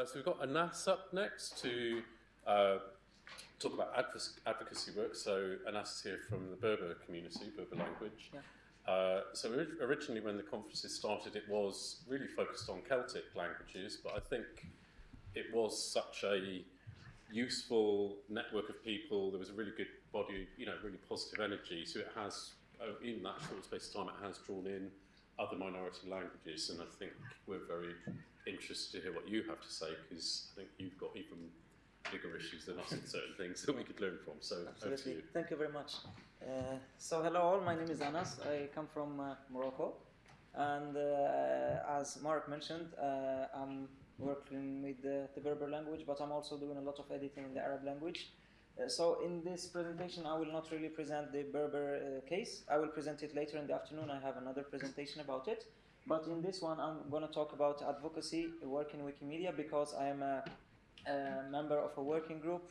Uh, so we've got Anas up next to uh, talk about advocacy work. So Anas is here from the Berber community, Berber language. Yeah. Uh, so originally when the conferences started, it was really focused on Celtic languages, but I think it was such a useful network of people. There was a really good body, you know, really positive energy. So it has, uh, in that short space of time, it has drawn in other minority languages, and I think we're very interested to hear what you have to say because I think you've got even bigger issues than us in certain things that we could learn from. So, Absolutely. You. Thank you very much. Uh, so, hello all. My name is Anas. I come from uh, Morocco, and uh, as Mark mentioned, uh, I'm working with the, the, Berber language, but I'm also doing a lot of editing in the Arab language. Uh, so, in this presentation, I will not really present the Berber uh, case. I will present it later in the afternoon. I have another presentation about it. But in this one, I'm going to talk about advocacy work in Wikimedia because I am a a member of a working group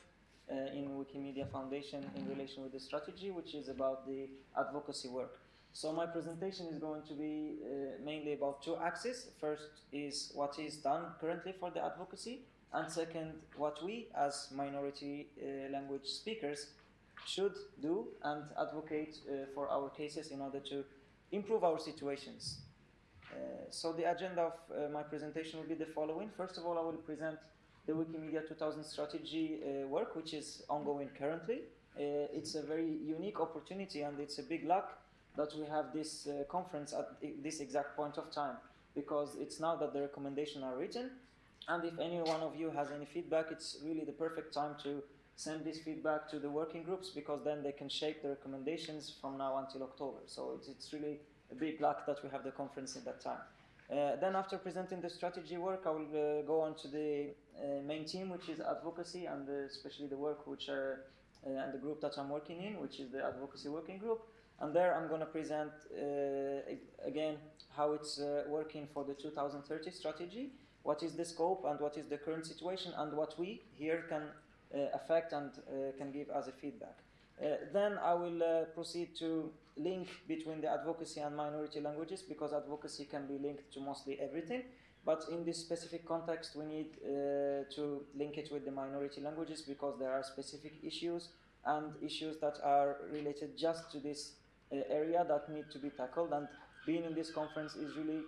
uh, in Wikimedia Foundation in relation with the strategy, which is about the advocacy work. So my presentation is going to be uh, mainly about two axes. First is what is done currently for the advocacy, and second, what we as minority uh, language speakers should do and advocate uh, for our cases in order to improve our situations. Uh, so the agenda of uh, my presentation will be the following. First of all, I will present the Wikimedia 2000 strategy uh, work, which is ongoing currently. It's a very unique opportunity and it's a big luck that we have this conference at this exact point of time because it's now that the recommendations are written and if any one of you has any feedback, it's really the perfect time to send this feedback to the working groups because then they can shape the recommendations from now until October. So it's, it's really big luck that we have the conference in that time. Uh, then after presenting the strategy work, I will uh, go on to the uh, main team, which is advocacy, and especially the work which are, and the group that I'm working in, which is the advocacy working group. And there I'm going to present again how it's working for the 2030 strategy, what is the scope and what is the current situation, and what we here can affect and can give as a feedback. Uh, then I will uh, proceed to link between the advocacy and minority languages because advocacy can be linked to mostly everything. But in this specific context, we need uh, to link it with the minority languages because there are specific issues and issues that are related just to this uh, area that need to be tackled. And being in this conference is really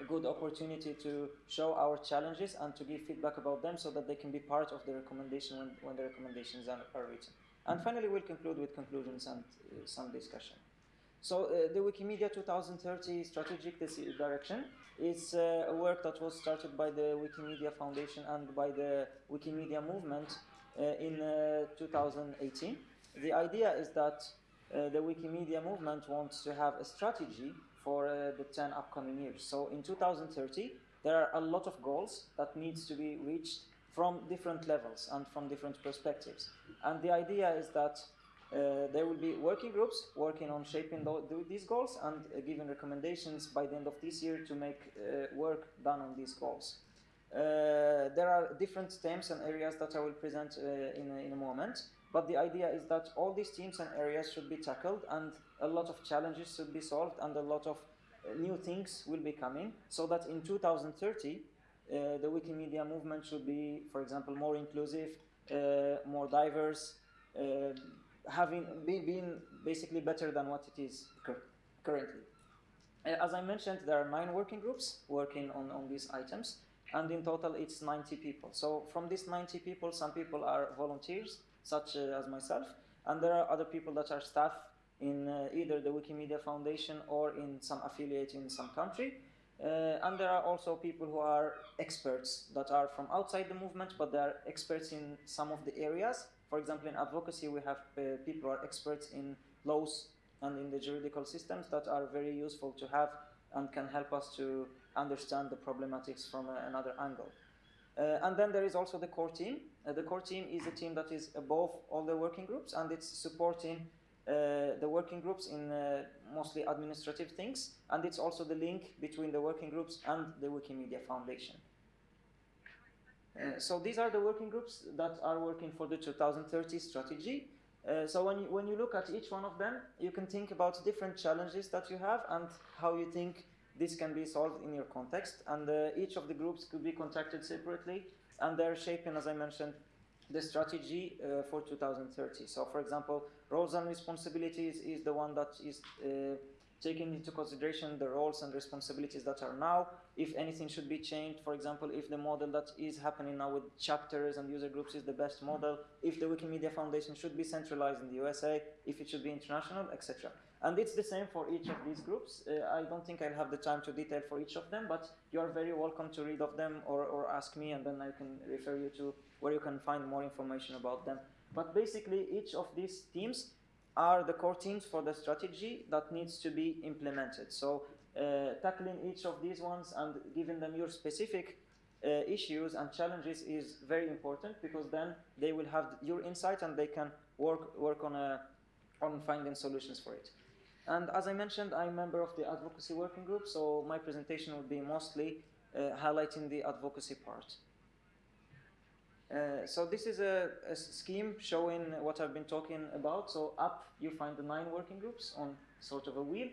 a good opportunity to show our challenges and to give feedback about them so that they can be part of the recommendation when, when the recommendations are, are written. And finally, we'll conclude with conclusions and uh, some discussion. So uh, the Wikimedia 2030 strategic direction is uh, a work that was started by the Wikimedia Foundation and by the Wikimedia movement uh, in uh, 2018. The idea is that uh, the Wikimedia movement wants to have a strategy for the 10 upcoming years. So in 2030, there are a lot of goals that needs to be reached from different levels and from different perspectives. And the idea is that uh, there will be working groups working on shaping these goals and uh, giving recommendations by the end of this year to make uh, work done on these goals. Uh, there are different themes and areas that I will present uh, in, a, in a moment, but the idea is that all these themes and areas should be tackled and a lot of challenges should be solved and a lot of uh, new things will be coming so that in 2030 uh, the Wikimedia movement should be, for example, more inclusive, uh, more diverse, uh, having be, being basically better than what it is cur currently. As I mentioned, there are nine working groups working on, on these items, and in total it's 90 people. So from these 90 people, some people are volunteers, such as myself, and there are other people that are staff in uh, either the Wikimedia Foundation or in some affiliate in some country. Uh, and there are also people who are experts that are from outside the movement, but they are experts in some of the areas. For example, in advocacy, we have uh, people who are experts in laws and in the juridical systems that are very useful to have and can help us to understand the problematics from uh, another angle. Uh, and then there is also the core team. Uh, the core team is a team that is above all the working groups and it's supporting uh, the working groups in uh, mostly administrative things, and it's also the link between the working groups and the Wikimedia Foundation. Uh, so these are the working groups that are working for the 2030 strategy. Uh, so when you, when you look at each one of them, you can think about different challenges that you have and how you think this can be solved in your context, and uh, each of the groups could be contacted separately, and they're shaping, as I mentioned, the strategy uh, for 2030. So, for example, roles and responsibilities is the one that is uh, taking into consideration the roles and responsibilities that are now, if anything should be changed, for example, if the model that is happening now with chapters and user groups is the best model, if the Wikimedia Foundation should be centralized in the USA, if it should be international, etc. And it's the same for each of these groups. Uh, I don't think I'll have the time to detail for each of them, but you are very welcome to read of them or, or ask me and then I can refer you to where you can find more information about them. But basically, each of these teams are the core teams for the strategy that needs to be implemented. So uh, tackling each of these ones and giving them your specific uh, issues and challenges is very important because then they will have your insight and they can work work on a on finding solutions for it. And as I mentioned, I'm a member of the advocacy working group, so my presentation will be mostly uh, highlighting the advocacy part. Uh, so this is a, a, scheme showing what I've been talking about. So up you find the nine working groups on sort of a wheel.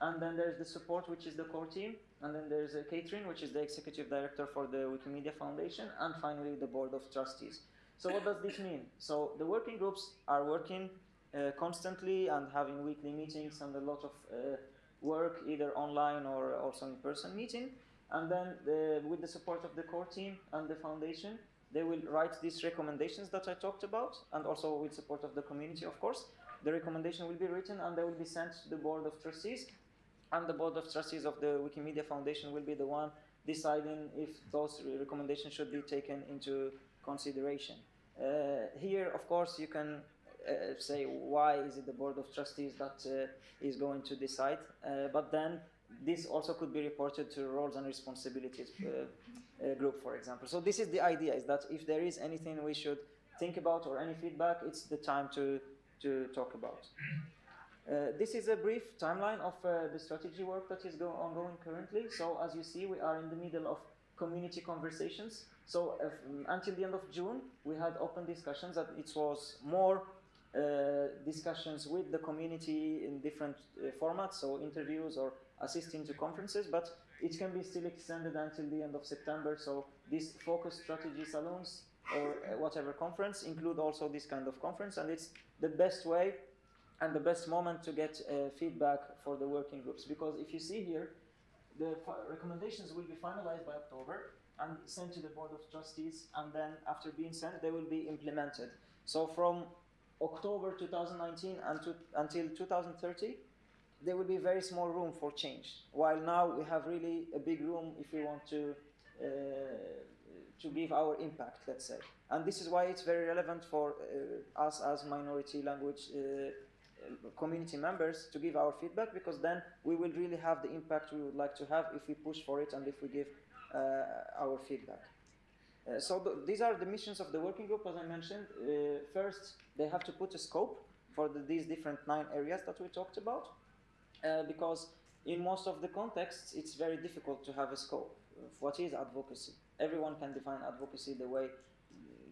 And then there's the support, which is the core team. And then there's a Katherine, which is the executive director for the Wikimedia Foundation. And finally, the board of trustees. So what does this mean? So the working groups are working uh, constantly and having weekly meetings and a lot of uh, work, either online or also in person meeting. And then the, with the support of the core team and the foundation, they will write these recommendations that I talked about, and also with support of the community, of course. The recommendation will be written and they will be sent to the board of trustees, and the board of trustees of the Wikimedia Foundation will be the one deciding if those recommendations should be taken into consideration. Uh, here, of course, you can uh, say why is it the board of trustees that uh, is going to decide, uh, but then this also could be reported to roles and responsibilities uh, uh, group, for example. So this is the idea, is that if there is anything we should think about or any feedback, it's the time to, to talk about. Uh, this is a brief timeline of uh, the strategy work that is ongoing currently. So as you see, we are in the middle of community conversations. So uh, until the end of June, we had open discussions that it was more discussions with the community in different uh, formats, so interviews or assisting to conferences, but it can be still extended until the end of September. So these focus strategy salons or uh, whatever conference include also this kind of conference, and it's the best way and the best moment to get uh, feedback for the working groups. Because if you see here, the recommendations will be finalized by October and sent to the board of trustees, and then after being sent, they will be implemented. So from October 2019 until 2030, there will be very small room for change. While now we have really a big room if we want to uh, to give our impact, let's say. And this is why it's very relevant for uh, us as minority language uh, community members to give our feedback because then we will really have the impact we would like to have if we push for it and if we give uh, our feedback. Uh, so th these are the missions of the working group, as I mentioned. Uh, first, they have to put a scope for the, these different nine areas that we talked about uh, because in most of the contexts it's very difficult to have a scope what is advocacy. Everyone can define advocacy the way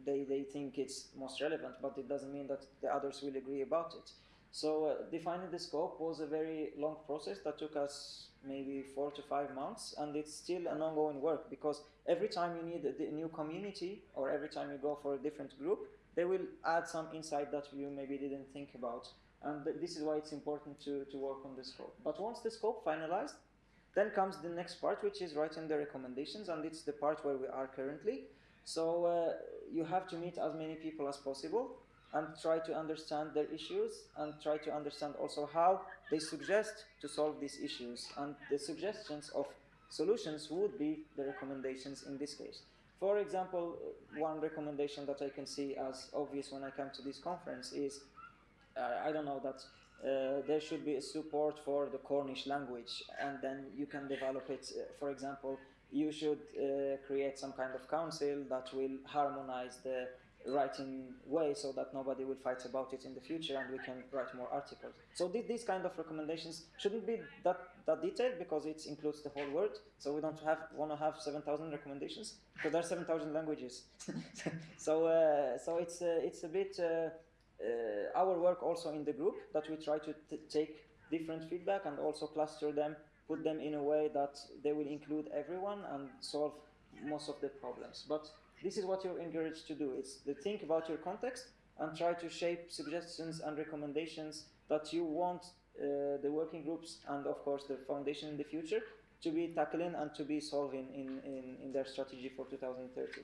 they, they think it's most relevant, but it doesn't mean that the others will agree about it. So uh, defining the scope was a very long process that took us maybe four to five months, and it's still an ongoing work because every time you need a, new community or every time you go for a different group, they will add some insight that you maybe didn't think about and this is why it's important to, to work on the scope. But once the scope finalized, then comes the next part, which is writing the recommendations, and it's the part where we are currently. So uh, you have to meet as many people as possible and try to understand their issues and try to understand also how they suggest to solve these issues. And the suggestions of solutions would be the recommendations in this case. For example, one recommendation that I can see as obvious when I come to this conference is uh, I don't know that uh, there should be a support for the Cornish language, and then you can develop it. Uh, for example, you should uh, create some kind of council that will harmonize the writing way so that nobody will fight about it in the future and we can write more articles. So th these kind of recommendations shouldn't be that, that detailed because it includes the whole world. So we don't have want to have 7,000 recommendations because there are 7,000 languages. so uh, so it's uh, it's a bit uh, our work also in the group that we try to take different feedback and also cluster them put them in a way that they will include everyone and solve most of the problems. But this is what you're encouraged to do. It's to think about your context and try to shape suggestions and recommendations that you want uh, the working groups and of course the foundation in the future to be tackling and to be solving in, in, in their strategy for 2030.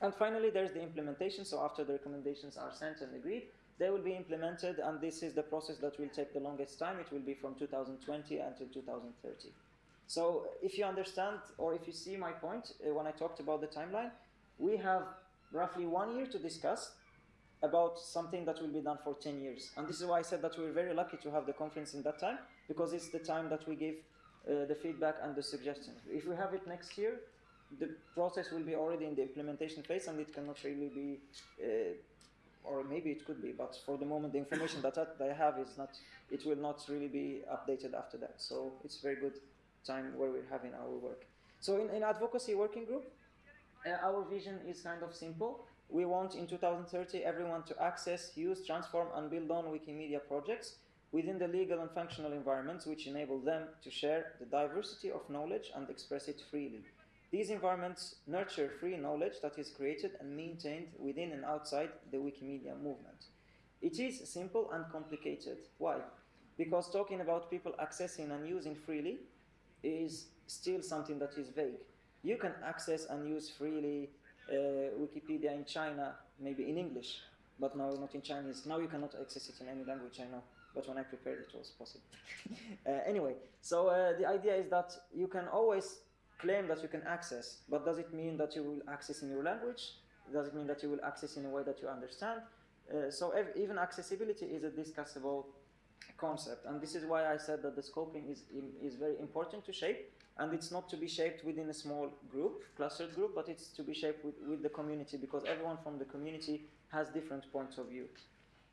And finally, there's the implementation. So after the recommendations are sent and agreed, they will be implemented, and this is the process that will take the longest time. It will be from 2020 until 2030. So if you understand, or if you see my point uh, when I talked about the timeline, we have roughly one year to discuss about something that will be done for 10 years. And this is why I said that we're very lucky to have the conference in that time, because it's the time that we give uh, the feedback and the suggestions. If we have it next year, the process will be already in the implementation phase and it cannot really be, uh, or maybe it could be, but for the moment the information that I have is not, it will not really be updated after that. So it's very good time where we're having our work. So in, in advocacy working group, Uh, our vision is kind of simple. We want in 2030 everyone to access, use, transform and build on Wikimedia projects within the legal and functional environments which enable them to share the diversity of knowledge and express it freely. These environments nurture free knowledge that is created and maintained within and outside the Wikimedia movement. It is simple and complicated. Why? Because talking about people accessing and using freely is still something that is vague. You can access and use freely uh, Wikipedia in China, maybe in English, but now not in Chinese. Now you cannot access it in any language, I know but when I prepared it was possible. uh, anyway, so uh, the idea is that you can always claim that you can access, but does it mean that you will access in your language? Does it mean that you will access in a way that you understand? Uh, so even accessibility is a discussable concept, and this is why I said that the scoping is, is very important to shape, and it's not to be shaped within a small group, clustered group, but it's to be shaped with, with the community, because everyone from the community has different points of view.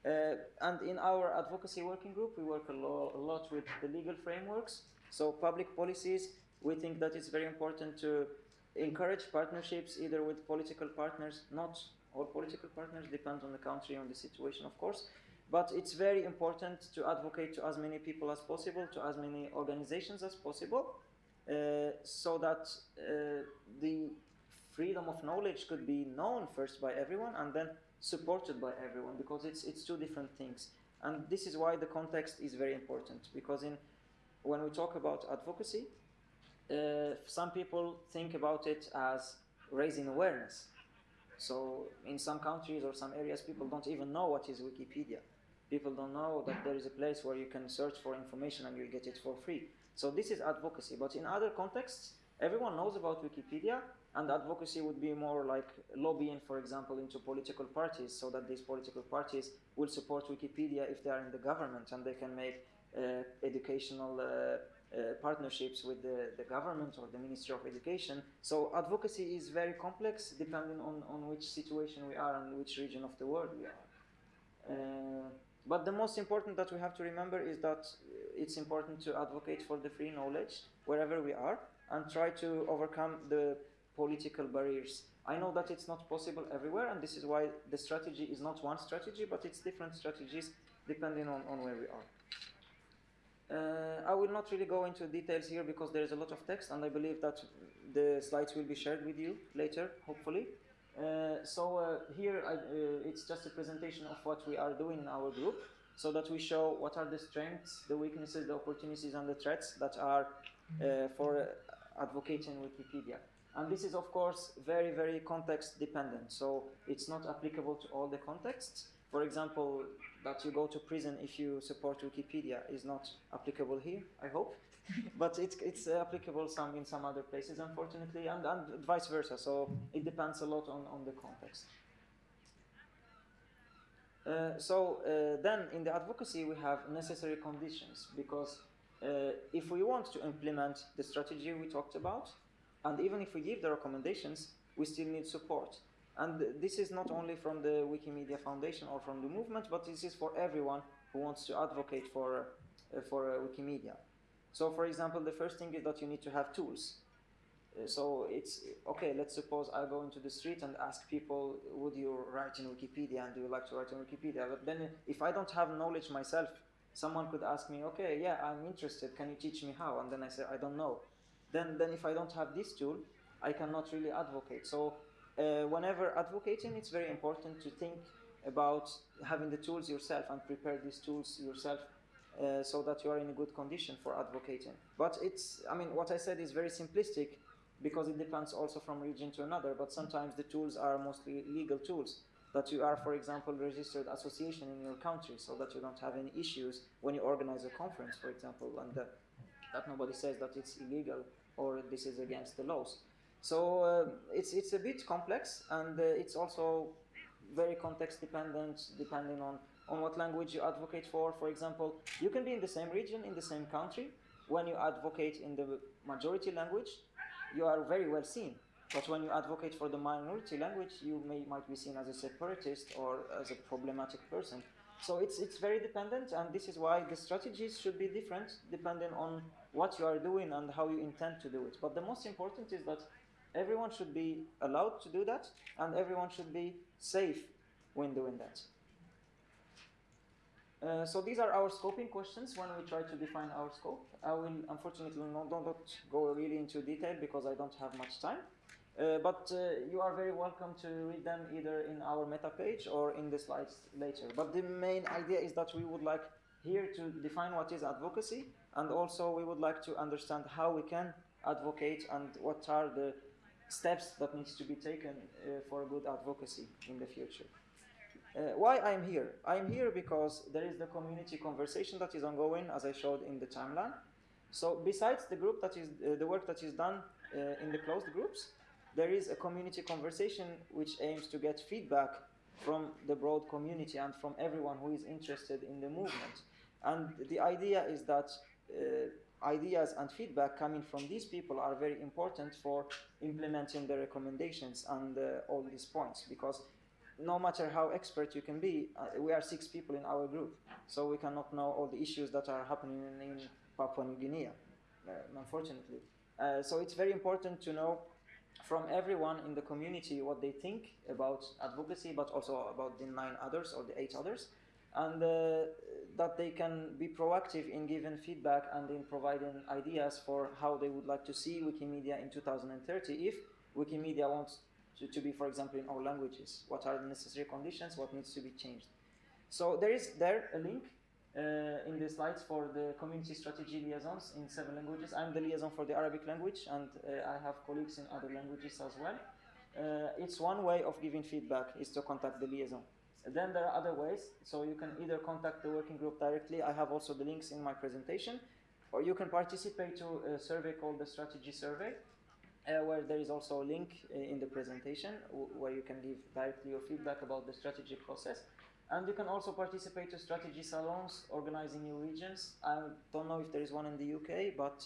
Uh, and in our advocacy working group, we work a, lo a, lot with the legal frameworks. So public policies, we think that it's very important to encourage partnerships either with political partners, not all political partners, depends on the country, on the situation, of course. But it's very important to advocate to as many people as possible, to as many organizations as possible, so that uh, the freedom of knowledge could be known first by everyone and then supported by everyone because it's it's two different things. And this is why the context is very important because in when we talk about advocacy uh, some people think about it as raising awareness. So in some countries or some areas people don't even know what is wikipedia. People don't know that there is a place where you can search for information and you'll get it for free so this is advocacy but in other contexts everyone knows about wikipedia and advocacy would be more like lobbying, for example, into political parties so that these political parties will support Wikipedia if they are in the government and they can make uh, educational uh, uh, partnerships with the, the government or the Ministry of Education. So advocacy is very complex depending on, on which situation we are and which region of the world we are. But the most important that we have to remember is that it's important to advocate for the free knowledge wherever we are and try to overcome the political barriers. I know that it's not possible everywhere, and this is why the strategy is not one strategy, but it's different strategies depending on, on where we are. Uh, I will not really go into details here because there is a lot of text, and I believe that the slides will be shared with you later, hopefully. Uh, so uh, here I, uh, it's just a presentation of what we are doing in our group, so that we show what are the strengths, the weaknesses, the opportunities, and the threats that are uh, for advocating Wikipedia. And this is, of course, very, very context dependent. So it's not applicable to all the contexts. For example, that you go to prison if you support Wikipedia is not applicable here, I hope. but it's, it's applicable some in some other places, unfortunately, and, and vice versa. So it depends a lot on, on the context. Uh, so uh, then in the advocacy we have necessary conditions because uh, if we want to implement the strategy we talked about, and even if we give the recommendations, we still need support. And this is not only from the Wikimedia Foundation or from the movement, but this is for everyone who wants to advocate for, uh, for uh, Wikimedia. So for example, the first thing is that you need to have tools. Uh, so it's, okay, let's suppose I go into the street and ask people, would you write in Wikipedia and do you like to write in Wikipedia? But then if I don't have knowledge myself someone could ask me, okay, yeah, I'm interested. Can you teach me how? And then I say, I don't know. Then, then if I don't have this tool, I cannot really advocate. So uh, whenever advocating, it's very important to think about having the tools yourself and prepare these tools yourself uh, so that you are in a good condition for advocating. But it's, I mean, what I said is very simplistic because it depends also from region to another, but sometimes the tools are mostly legal tools that you are, for example, registered association in your country so that you don't have any issues when you organize a conference, for example, and uh, that nobody says that it's illegal or this is against the laws. So uh, it's, it's a bit complex and uh, it's also very context dependent, depending on, on what language you advocate for. For example, you can be in the same region, in the same country. When you advocate in the majority language, you are very well seen. But when you advocate for the minority language, you may might be seen as a separatist or as a problematic person. So it's it's very dependent, and this is why the strategies should be different depending on what you are doing and how you intend to do it. But the most important is that everyone should be allowed to do that, and everyone should be safe when doing that. Uh, so these are our scoping questions when we try to define our scope. I will unfortunately not, don't go really into detail because I don't have much time. Uh, but uh, you are very welcome to read them either in our meta page or in the slides later. But the main idea is that we would like here to define what is advocacy and also we would like to understand how we can advocate and what are the steps that needs to be taken uh, for good advocacy in the future. Uh, why I'm here? I'm here because there is the community conversation that is ongoing, as I showed in the timeline. So besides the group that is uh, the work that is done uh, in the closed groups, there is a community conversation which aims to get feedback from the broad community and from everyone who is interested in the movement. And the idea is that uh, ideas and feedback coming from these people are very important for implementing the recommendations and uh, all these points because no matter how expert you can be, uh, we are six people in our group, so we cannot know all the issues that are happening in, Papua New Guinea, uh, unfortunately. Uh, so it's very important to know from everyone in the community what they think about advocacy, but also about the nine others or the eight others, and uh, that they can be proactive in giving feedback and in providing ideas for how they would like to see Wikimedia in 2030 if Wikimedia wants to, to be, for example, in all languages. What are the necessary conditions? What needs to be changed? So there is there a link uh, in the slides for the community strategy liaisons in seven languages. I'm the liaison for the Arabic language, and uh, I have colleagues in other languages as well. Uh, it's one way of giving feedback is to contact the liaison. Then there are other ways, so you can either contact the working group directly. I have also the links in my presentation, or you can participate to a survey called the Strategy Survey, uh, where there is also a link uh, in the presentation where you can give directly your feedback about the strategy process. And you can also participate to strategy salons organizing new regions. I don't know if there is one in the UK, but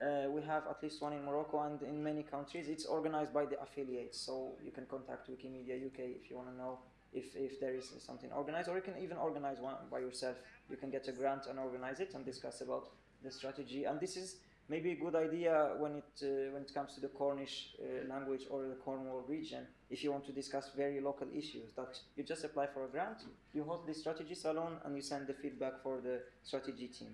uh, we have at least one in Morocco and in many countries. It's organized by the affiliates, so you can contact Wikimedia UK if you want to know if, if there is something organized, or you can even organize one by yourself. You can get a grant and organize it and discuss about the strategy. And this is maybe a good idea when it uh, when it comes to the Cornish uh, language or the Cornwall region. If you want to discuss very local issues, that you just apply for a grant, you hold the strategy salon, and you send the feedback for the strategy team.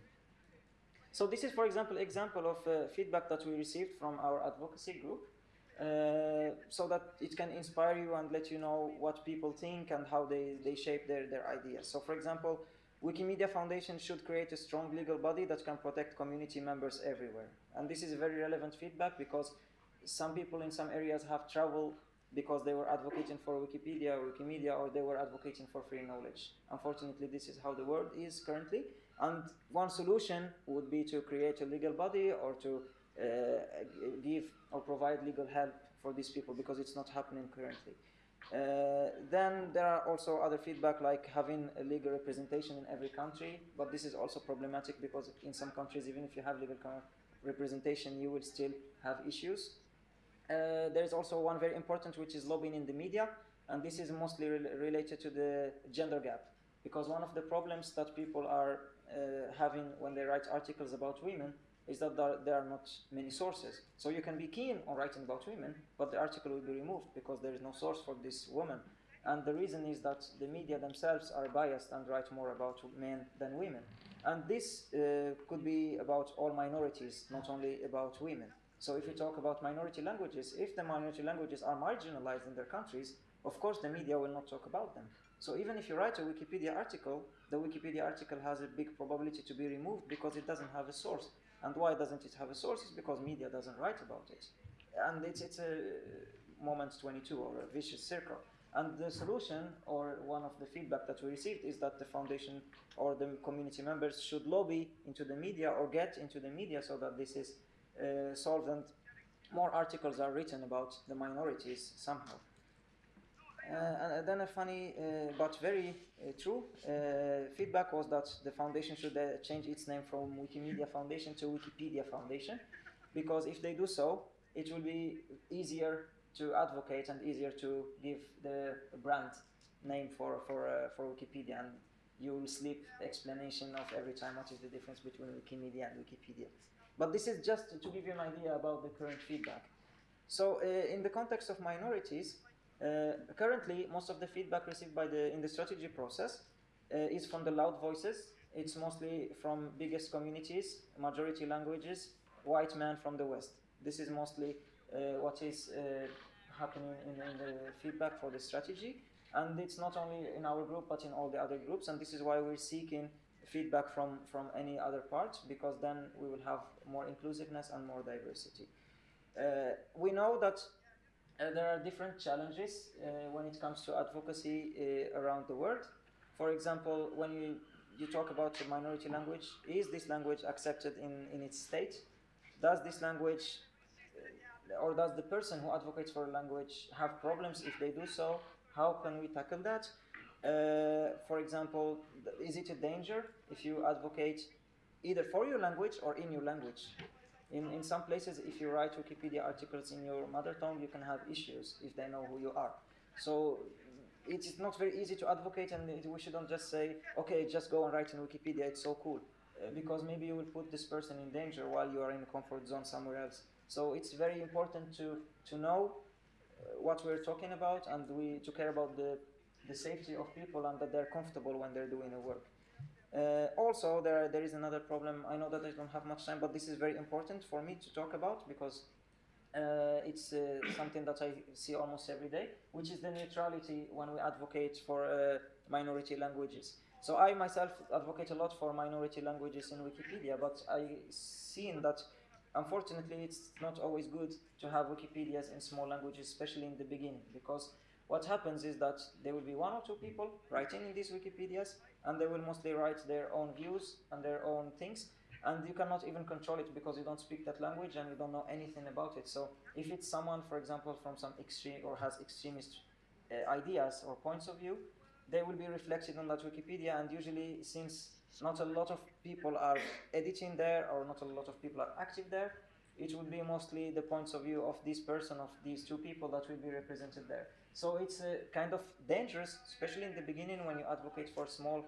So this is, for example, example of uh, feedback that we received from our advocacy group. Uh, so that it can inspire you and let you know what people think and how they, they shape their, their ideas. So for example, Wikimedia Foundation should create a strong legal body that can protect community members everywhere. And this is very relevant feedback because some people in some areas have trouble because they were advocating for Wikipedia or Wikimedia or they were advocating for free knowledge. Unfortunately, this is how the world is currently. And one solution would be to create a legal body or to uh, give or provide legal help for these people because it's not happening currently. Uh, then there are also other feedback like having a legal representation in every country, but this is also problematic because in some countries, even if you have legal representation, you will still have issues. Uh, there is also one very important, which is lobbying in the media, and this is mostly re related to the gender gap, because one of the problems that people are uh, having when they write articles about women is that there are not many sources. So you can be keen on writing about women, but the article will be removed because there is no source for this woman. And the reason is that the media themselves are biased and write more about men than women. And this uh, could be about all minorities, not only about women. So if you talk about minority languages, if the minority languages are marginalized in their countries, of course the media will not talk about them. So even if you write a Wikipedia article, the Wikipedia article has a big probability to be removed because it doesn't have a source. And why doesn't it have a source? It's because media doesn't write about it. And it's, it's a moment 22 or a vicious circle. And the solution, or one of the feedback that we received, is that the foundation or the community members should lobby into the media or get into the media so that this is uh, solved and more articles are written about the minorities somehow. Uh, and then a funny uh, but very uh, true uh, feedback was that the foundation should uh, change its name from Wikimedia Foundation to Wikipedia Foundation, because if they do so, it will be easier to advocate and easier to give the brand name for for uh, for Wikipedia, and you will sleep explanation of every time what is the difference between Wikimedia and Wikipedia. But this is just to give you an idea about the current feedback. So in the context of minorities, uh, currently, most of the feedback received by the in the strategy process uh, is from the loud voices. It's mostly from biggest communities, majority languages, white men from the West. This is mostly uh, what is uh, happening in, in, the feedback for the strategy. And it's not only in our group, but in all the other groups. And this is why we're seeking feedback from, from any other part, because then we will have more inclusiveness and more diversity. Uh, we know that uh, there are different challenges uh, when it comes to advocacy uh, around the world. For example, when you, you talk about a minority language, is this language accepted in, in its state? Does this language, or does the person who advocates for a language have problems if they do so? How can we tackle that? Uh, for example, is it a danger if you advocate either for your language or in your language? In, in some places, if you write Wikipedia articles in your mother tongue, you can have issues if they know who you are. So it's not very easy to advocate, and we shouldn't just say, okay, just go and write in Wikipedia, it's so cool. Uh, because maybe you will put this person in danger while you are in a comfort zone somewhere else. So it's very important to, to know uh, what we're talking about and we to care about the, the safety of people and that they're comfortable when they're doing the work. Uh, also, there, there is another problem. I know that I don't have much time, but this is very important for me to talk about because uh, it's uh, something that I see almost every day, which is the neutrality when we advocate for uh, minority languages. So I myself advocate a lot for minority languages in Wikipedia, but I seen that unfortunately it's not always good to have Wikipedias in small languages, especially in the beginning, because what happens is that there will be one or two people writing in these Wikipedias, and they will mostly write their own views and their own things, and you cannot even control it because you don't speak that language and you don't know anything about it. So if it's someone, for example, from some extreme or has extremist uh, ideas or points of view, they will be reflected on that Wikipedia, and usually since not a lot of people are editing there or not a lot of people are active there, it will be mostly the points of view of this person, of these two people that will be represented there. So it's uh, kind of dangerous, especially in the beginning when you advocate for small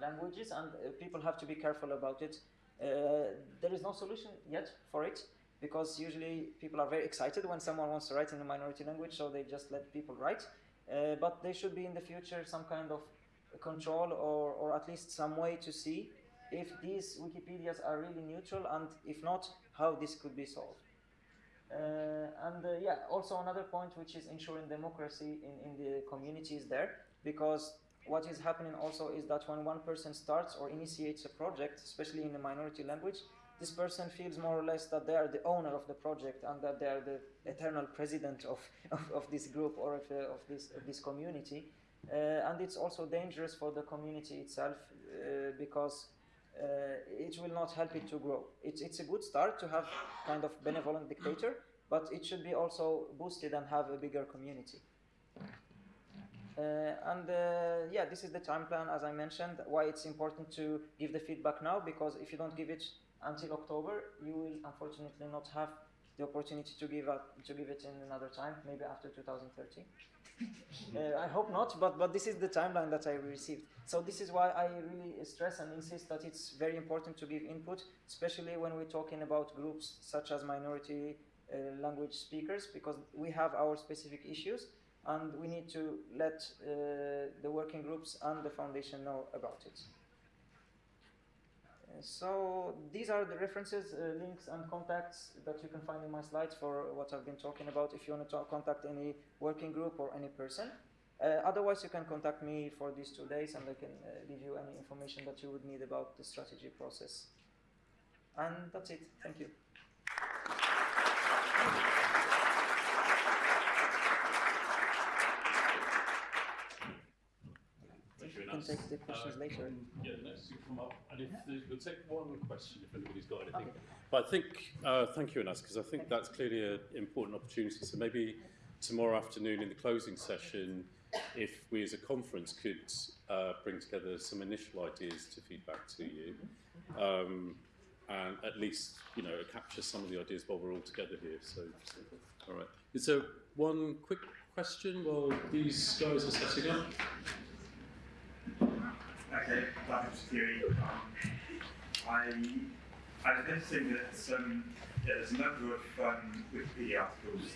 languages, and uh, people have to be careful about it. Uh, there is no solution yet for it because usually people are very excited when someone wants to write in a minority language, so they just let people write. Uh, but there should be in the future some kind of control or, or at least some way to see if these Wikipedias are really neutral and if not, how this could be solved. Uh, and uh, yeah, also another point which is ensuring democracy in, in the communities there, because what is happening also is that when one person starts or initiates a project, especially in a minority language, this person feels more or less that they are the owner of the project and that they are the eternal president of, of, of this group or of, uh, of, this, of this community. Uh, and it's also dangerous for the community itself uh, because it will not help it to grow. It's, it's a good start to have kind of benevolent dictator, but it should be also boosted and have a bigger community. Uh, and uh, yeah, this is the time plan, as I mentioned, why it's important to give the feedback now, because if you don't give it until October, you will unfortunately not have the opportunity to give, up, to give it in another time, maybe after 2030. uh, I hope not, but, but this is the timeline that I received. So this is why I really stress and insist that it's very important to give input, especially when we're talking about groups such as minority uh, language speakers, because we have our specific issues, and we need to let uh, the working groups and the foundation know about it. So these are the references, uh, links, and contacts that you can find in my slides for what I've been talking about. If you want to contact any working group or any person. Uh, otherwise, you can contact me for these two days, and I can uh, give you any information that you would need about the strategy process. And that's it. Thank you. Thank you, You can Anas. Take the questions Uh, later. Yeah, next you come up, and if there's, we'll take one question if anybody's got anything. Okay. But I think, uh, thank you, Anas, because I think that's clearly an important opportunity. So maybe tomorrow afternoon in the closing session, if we as a conference could uh, bring together some initial ideas to feedback to you, um, and at least you know capture some of the ideas while we're all together here. So, so all right. Is there one quick question while these guys are setting up? Okay, that is theory. Um, I, I was noticing that yeah, there's a number of um, Wikipedia articles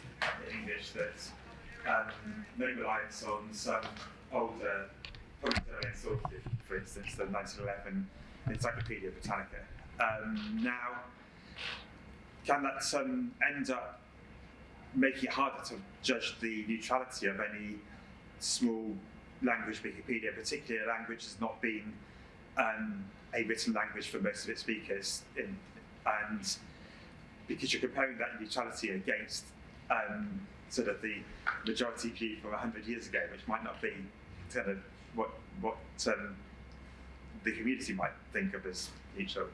in English that um, make reliance on some older public sources, for instance, the 1911 Encyclopedia Britannica. Um, now, can that um, end up making it harder to judge the neutrality of any small language Wikipedia, particularly a language that's not been um, a written language for most of its speakers, in, and because you're comparing that neutrality against um, sort of the majority view from 100 years ago, which might not be kind of what what um, the community might think of as neutral.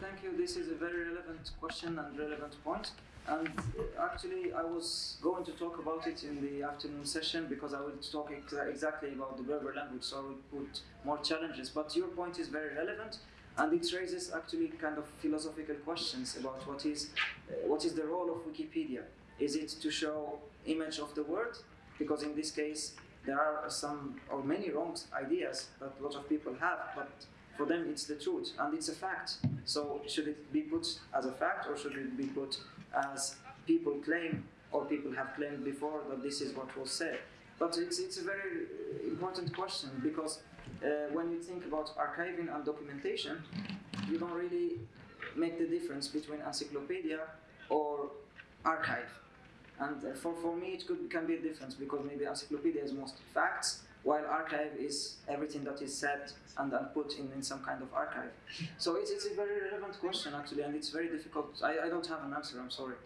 Thank you. This is a very relevant question and relevant point. And uh, actually, I was going to talk about it in the afternoon session because I will talk ex- exactly about the Berber language, so I will put more challenges. But your point is very relevant, and it raises actually kind of philosophical questions about what is uh, what is the role of Wikipedia. Is it to show image of the word? Because in this case, there are some or many wrong ideas that a lot of people have, but for them it's the truth and it's a fact. So should it be put as a fact or should it be put as people claim or people have claimed before that this is what was said? But it's, it's a very uh, important question because uh, when you think about archiving and documentation, you don't really make the difference between encyclopedia or archive. And uh, for, for me, it could, can be a difference because maybe encyclopedia is most facts, while archive is everything that is said and, and put in, in some kind of archive. So it's, it's a very relevant question actually, and it's very difficult. I, I don't have an answer, I'm sorry.